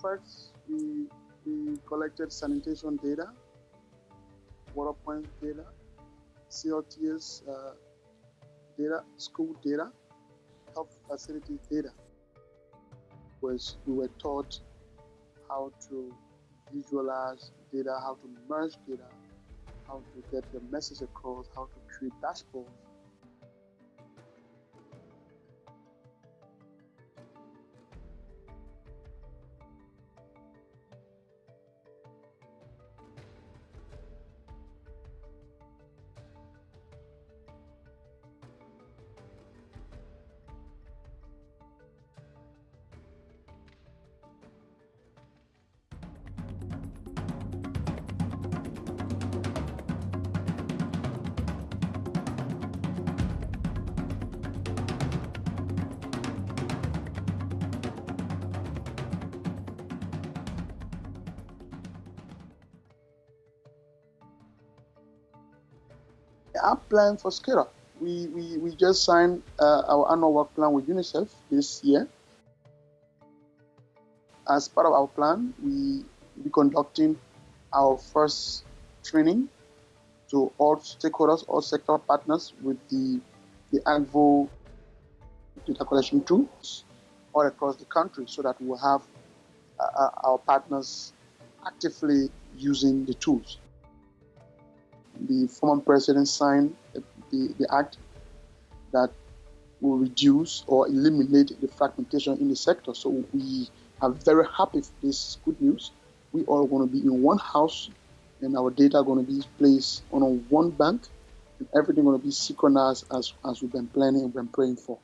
first, we, we collected sanitation data, water point data, CLTS uh, data, school data, health facility data. Was we were taught how to visualize data, how to merge data, how to get the message across, how to create dashboards our plan for SCADA. We, we, we just signed uh, our annual work plan with UNICEF this year. As part of our plan, we will be conducting our first training to all stakeholders, all sector partners with the, the AGVO data collection tools all across the country so that we'll have uh, uh our partners actively using the tools the former president signed the, the act that will reduce or eliminate the fragmentation in the sector. So we are very happy for this good news. We all going to be in one house and our data are going to be placed on one bank and everything going to be synchronized as, as we've been planning and been praying for.